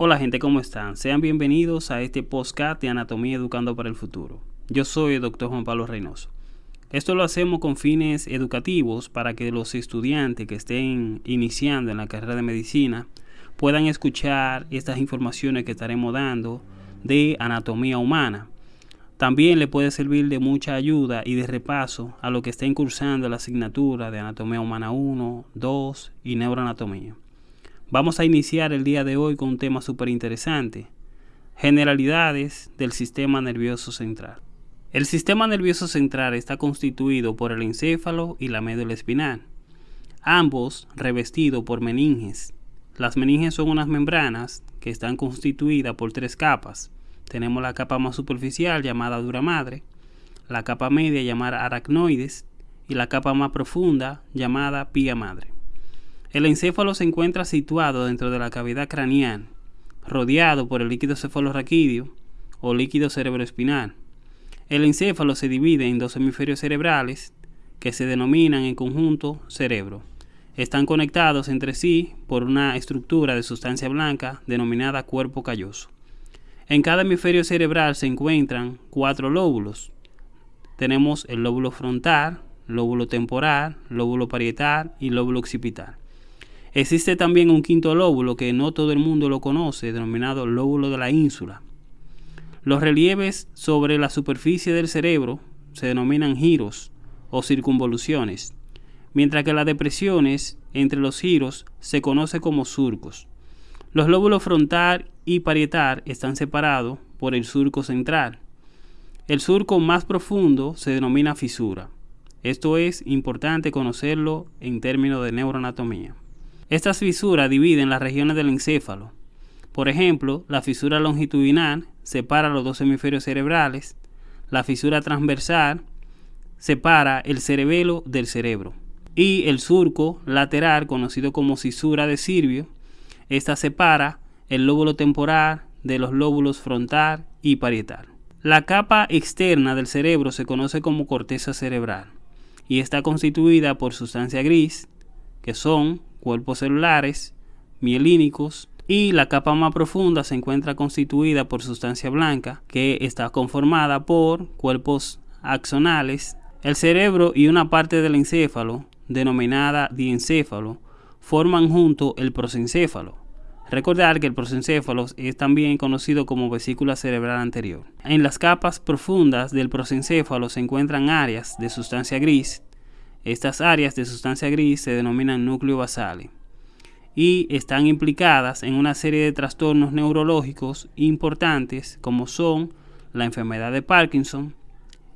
Hola gente, ¿cómo están? Sean bienvenidos a este podcast de Anatomía Educando para el Futuro. Yo soy el Dr. Juan Pablo Reynoso. Esto lo hacemos con fines educativos para que los estudiantes que estén iniciando en la carrera de medicina puedan escuchar estas informaciones que estaremos dando de anatomía humana. También le puede servir de mucha ayuda y de repaso a lo que estén cursando la asignatura de anatomía humana 1, 2 y neuroanatomía. Vamos a iniciar el día de hoy con un tema súper interesante, generalidades del sistema nervioso central. El sistema nervioso central está constituido por el encéfalo y la médula espinal, ambos revestidos por meninges. Las meninges son unas membranas que están constituidas por tres capas. Tenemos la capa más superficial llamada dura madre, la capa media llamada aracnoides y la capa más profunda llamada pía madre. El encéfalo se encuentra situado dentro de la cavidad craneal, rodeado por el líquido cefalorraquídeo o líquido cerebroespinal el encéfalo se divide en dos hemisferios cerebrales que se denominan en conjunto cerebro. Están conectados entre sí por una estructura de sustancia blanca denominada cuerpo calloso. En cada hemisferio cerebral se encuentran cuatro lóbulos. Tenemos el lóbulo frontal, lóbulo temporal, lóbulo parietal y lóbulo occipital. Existe también un quinto lóbulo que no todo el mundo lo conoce, denominado lóbulo de la ínsula. Los relieves sobre la superficie del cerebro se denominan giros o circunvoluciones, mientras que las depresiones entre los giros se conoce como surcos. Los lóbulos frontal y parietal están separados por el surco central. El surco más profundo se denomina fisura. Esto es importante conocerlo en términos de neuroanatomía. Estas fisuras dividen las regiones del encéfalo. Por ejemplo, la fisura longitudinal separa los dos hemisferios cerebrales. La fisura transversal separa el cerebelo del cerebro. Y el surco lateral, conocido como cisura de Sirvio, esta separa el lóbulo temporal de los lóbulos frontal y parietal. La capa externa del cerebro se conoce como corteza cerebral y está constituida por sustancia gris, que son cuerpos celulares, mielínicos, y la capa más profunda se encuentra constituida por sustancia blanca que está conformada por cuerpos axonales. El cerebro y una parte del encéfalo, denominada diencéfalo, forman junto el prosencéfalo. Recordar que el prosencéfalo es también conocido como vesícula cerebral anterior. En las capas profundas del prosencéfalo se encuentran áreas de sustancia gris. Estas áreas de sustancia gris se denominan núcleo basales y están implicadas en una serie de trastornos neurológicos importantes como son la enfermedad de Parkinson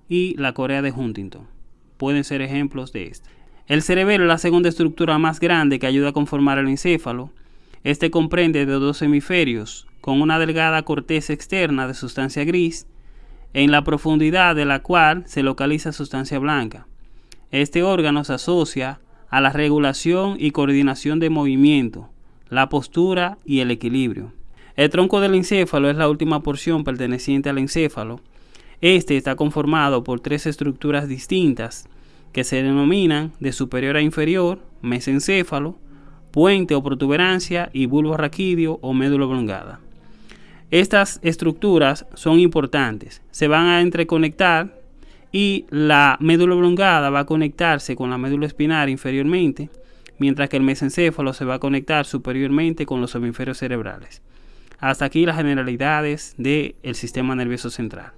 y la Corea de Huntington. Pueden ser ejemplos de esto. El cerebelo es la segunda estructura más grande que ayuda a conformar el encéfalo. Este comprende de dos hemisferios con una delgada corteza externa de sustancia gris, en la profundidad de la cual se localiza sustancia blanca. Este órgano se asocia a la regulación y coordinación de movimiento, la postura y el equilibrio. El tronco del encéfalo es la última porción perteneciente al encéfalo. Este está conformado por tres estructuras distintas que se denominan de superior a inferior, mesencéfalo, puente o protuberancia y bulbo raquídeo o médula oblongada. Estas estructuras son importantes, se van a entreconectar y la médula oblongada va a conectarse con la médula espinal inferiormente, mientras que el mesencéfalo se va a conectar superiormente con los hemisferios cerebrales. Hasta aquí las generalidades del sistema nervioso central.